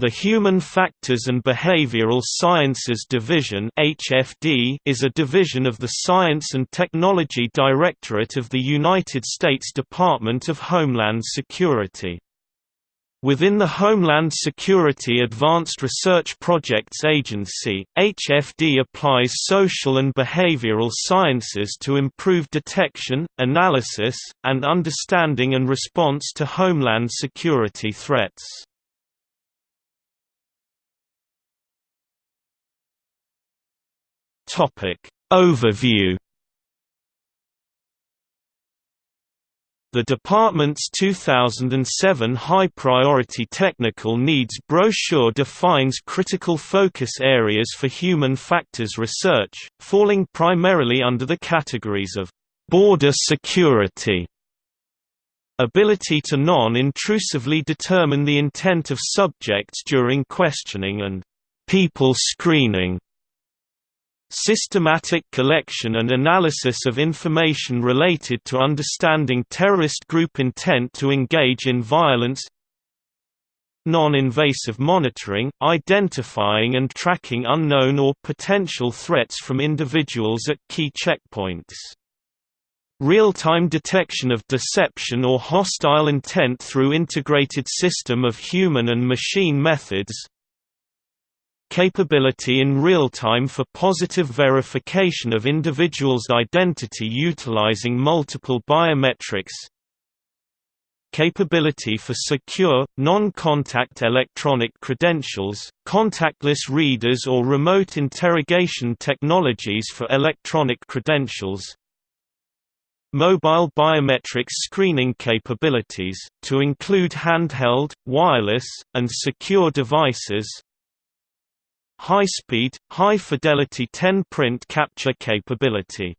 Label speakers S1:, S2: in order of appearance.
S1: The Human Factors and Behavioral Sciences Division (HFD) is a division of the Science and Technology Directorate of the United States Department of Homeland Security. Within the Homeland Security Advanced Research Projects Agency, HFD applies social and behavioral sciences to improve detection, analysis, and understanding and response to homeland security threats. Topic Overview The department's 2007 High Priority Technical Needs brochure defines critical focus areas for human factors research, falling primarily under the categories of border security, ability to non-intrusively determine the intent of subjects during questioning and people screening. Systematic collection and analysis of information related to understanding terrorist group intent to engage in violence Non-invasive monitoring, identifying and tracking unknown or potential threats from individuals at key checkpoints. Real-time detection of deception or hostile intent through integrated system of human and machine methods capability in real time for positive verification of individuals' identity utilizing multiple biometrics. Capability for secure, non-contact electronic credentials, contactless readers or remote interrogation technologies for electronic credentials. Mobile biometric screening capabilities, to include handheld, wireless, and secure devices high-speed, high-fidelity 10-print capture capability